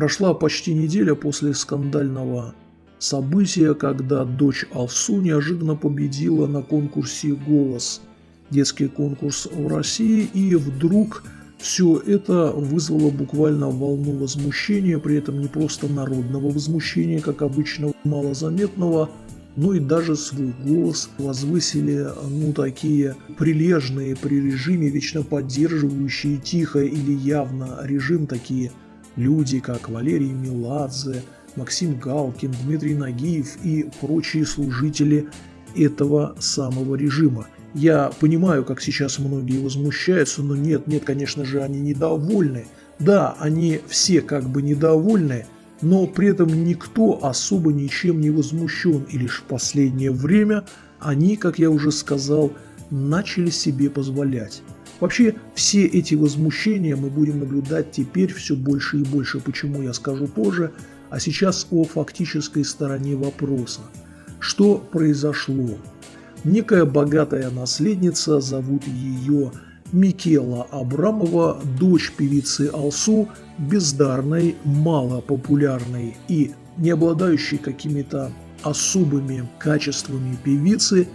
Прошла почти неделя после скандального события, когда дочь Алсу неожиданно победила на конкурсе «Голос», детский конкурс в России, и вдруг все это вызвало буквально волну возмущения, при этом не просто народного возмущения, как обычно малозаметного, но и даже свой голос возвысили, ну, такие прилежные при режиме, вечно поддерживающие тихо или явно режим, такие люди, как Валерий Меладзе, Максим Галкин, Дмитрий Нагиев и прочие служители этого самого режима. Я понимаю, как сейчас многие возмущаются, но нет, нет, конечно же, они недовольны. Да, они все как бы недовольны, но при этом никто особо ничем не возмущен, и лишь в последнее время они, как я уже сказал, начали себе позволять. Вообще, все эти возмущения мы будем наблюдать теперь все больше и больше, почему я скажу позже, а сейчас о фактической стороне вопроса. Что произошло? Некая богатая наследница, зовут ее Микела Абрамова, дочь певицы Алсу, бездарной, малопопулярной и не обладающей какими-то особыми качествами певицы,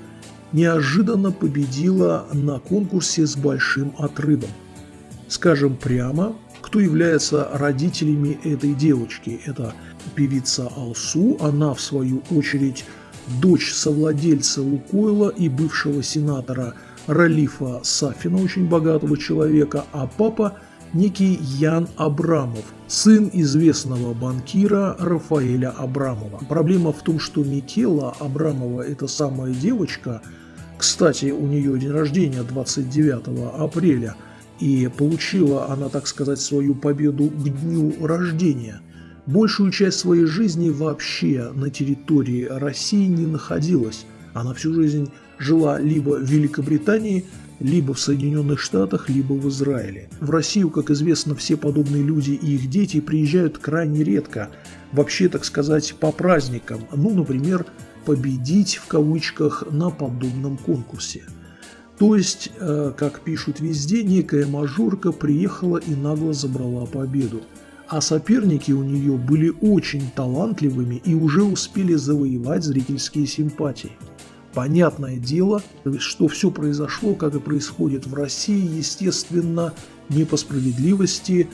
неожиданно победила на конкурсе с большим отрывом. Скажем прямо, кто является родителями этой девочки. Это певица Алсу, она в свою очередь дочь совладельца Лукойла и бывшего сенатора Ралифа Сафина, очень богатого человека, а папа некий Ян Абрамов, сын известного банкира Рафаэля Абрамова. Проблема в том, что Микела Абрамова, эта самая девочка, кстати, у нее день рождения 29 апреля, и получила она, так сказать, свою победу к дню рождения – большую часть своей жизни вообще на территории России не находилась. Она всю жизнь жила либо в Великобритании, либо в Соединенных Штатах, либо в Израиле. В Россию, как известно, все подобные люди и их дети приезжают крайне редко, вообще, так сказать, по праздникам, ну, например, победить в кавычках на подобном конкурсе. То есть, э, как пишут везде, некая мажорка приехала и нагло забрала победу а соперники у нее были очень талантливыми и уже успели завоевать зрительские симпатии. Понятное дело, что все произошло, как и происходит в России, естественно, не по справедливости,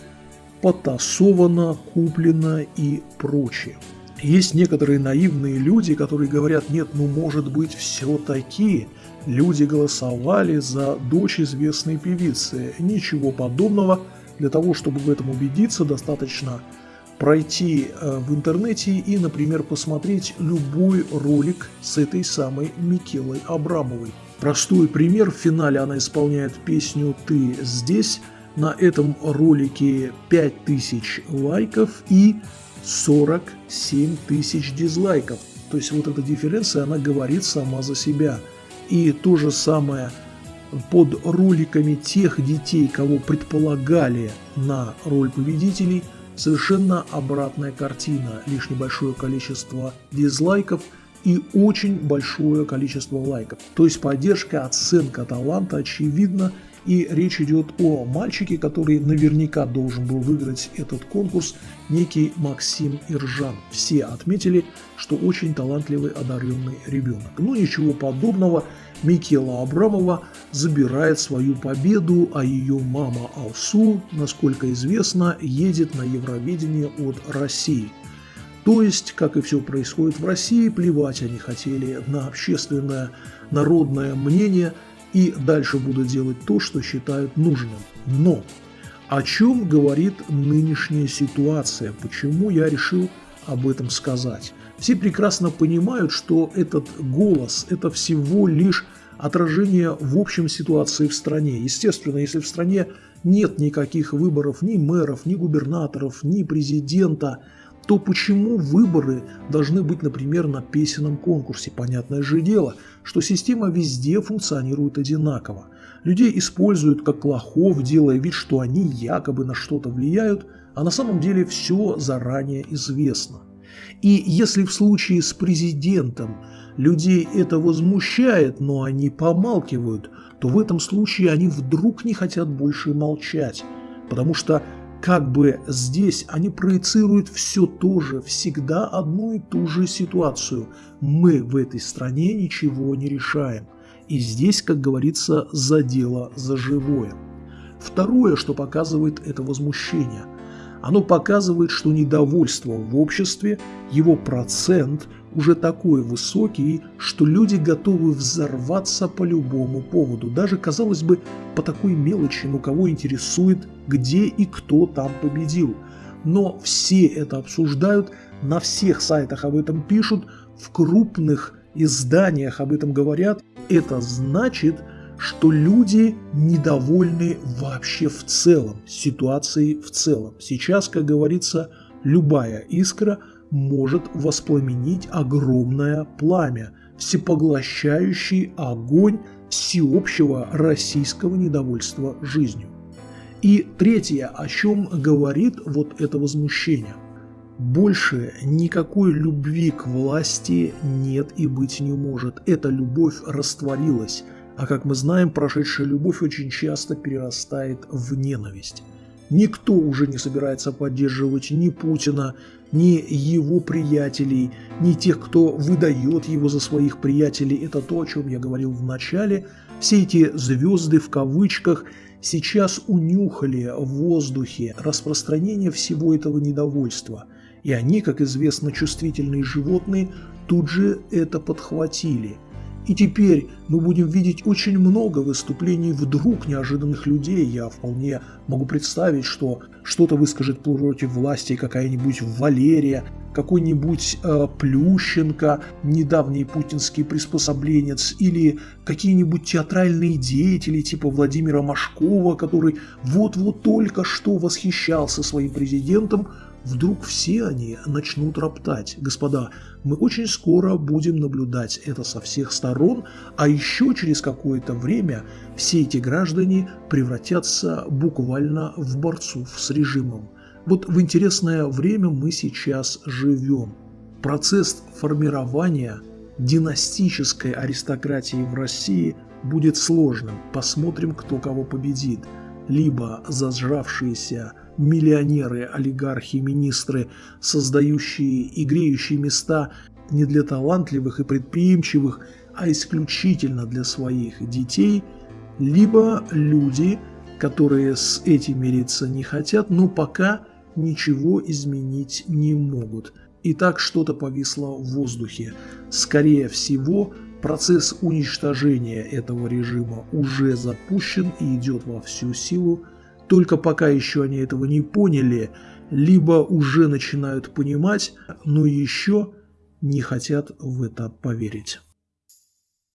потасовано, куплено и прочее. Есть некоторые наивные люди, которые говорят, нет, ну может быть все-таки люди голосовали за дочь известной певицы. Ничего подобного – для того, чтобы в этом убедиться, достаточно пройти э, в интернете и, например, посмотреть любой ролик с этой самой Микелой Абрамовой. Простой пример, в финале она исполняет песню «Ты здесь», на этом ролике 5000 лайков и 47 тысяч дизлайков. То есть вот эта дифференция, она говорит сама за себя. И то же самое под роликами тех детей, кого предполагали на роль победителей, совершенно обратная картина. Лишь небольшое количество дизлайков и очень большое количество лайков. То есть поддержка, оценка таланта очевидно и речь идет о мальчике, который наверняка должен был выиграть этот конкурс, некий Максим Иржан. Все отметили, что очень талантливый, одаренный ребенок. Но ничего подобного. Микела Абрамова забирает свою победу, а ее мама Алсу, насколько известно, едет на Евровидение от России. То есть, как и все происходит в России, плевать они хотели на общественное народное мнение – и дальше будут делать то, что считают нужным. Но о чем говорит нынешняя ситуация? Почему я решил об этом сказать? Все прекрасно понимают, что этот голос – это всего лишь отражение в общем ситуации в стране. Естественно, если в стране нет никаких выборов ни мэров, ни губернаторов, ни президента – то почему выборы должны быть, например, на песенном конкурсе? Понятное же дело, что система везде функционирует одинаково. Людей используют как лохов, делая вид, что они якобы на что-то влияют, а на самом деле все заранее известно. И если в случае с президентом людей это возмущает, но они помалкивают, то в этом случае они вдруг не хотят больше молчать, потому что как бы здесь они проецируют все то же, всегда одну и ту же ситуацию. Мы в этой стране ничего не решаем. И здесь, как говорится, за дело, за живое. Второе, что показывает это возмущение. Оно показывает, что недовольство в обществе, его процент – уже такой высокий, что люди готовы взорваться по любому поводу, даже, казалось бы, по такой мелочи, но кого интересует, где и кто там победил. Но все это обсуждают, на всех сайтах об этом пишут, в крупных изданиях об этом говорят. Это значит, что люди недовольны вообще в целом, ситуацией в целом. Сейчас, как говорится, любая искра – может воспламенить огромное пламя, всепоглощающий огонь всеобщего российского недовольства жизнью. И третье, о чем говорит вот это возмущение. Больше никакой любви к власти нет и быть не может. Эта любовь растворилась, а как мы знаем, прошедшая любовь очень часто перерастает в ненависть. Никто уже не собирается поддерживать ни Путина, ни его приятелей, ни тех, кто выдает его за своих приятелей. Это то, о чем я говорил в начале. Все эти «звезды» в кавычках сейчас унюхали в воздухе распространение всего этого недовольства. И они, как известно, чувствительные животные, тут же это подхватили – и теперь мы будем видеть очень много выступлений вдруг неожиданных людей. Я вполне могу представить, что что-то выскажет против власти какая-нибудь Валерия, какой-нибудь э, Плющенко, недавний путинский приспособленец, или какие-нибудь театральные деятели типа Владимира Машкова, который вот-вот только что восхищался своим президентом, Вдруг все они начнут роптать. Господа, мы очень скоро будем наблюдать это со всех сторон, а еще через какое-то время все эти граждане превратятся буквально в борцов с режимом. Вот в интересное время мы сейчас живем. Процесс формирования династической аристократии в России будет сложным. Посмотрим, кто кого победит. Либо зажравшиеся миллионеры, олигархи, министры, создающие и греющие места не для талантливых и предприимчивых, а исключительно для своих детей, либо люди, которые с этим мириться не хотят, но пока ничего изменить не могут. И так что-то повисло в воздухе. Скорее всего, процесс уничтожения этого режима уже запущен и идет во всю силу, только пока еще они этого не поняли, либо уже начинают понимать, но еще не хотят в это поверить.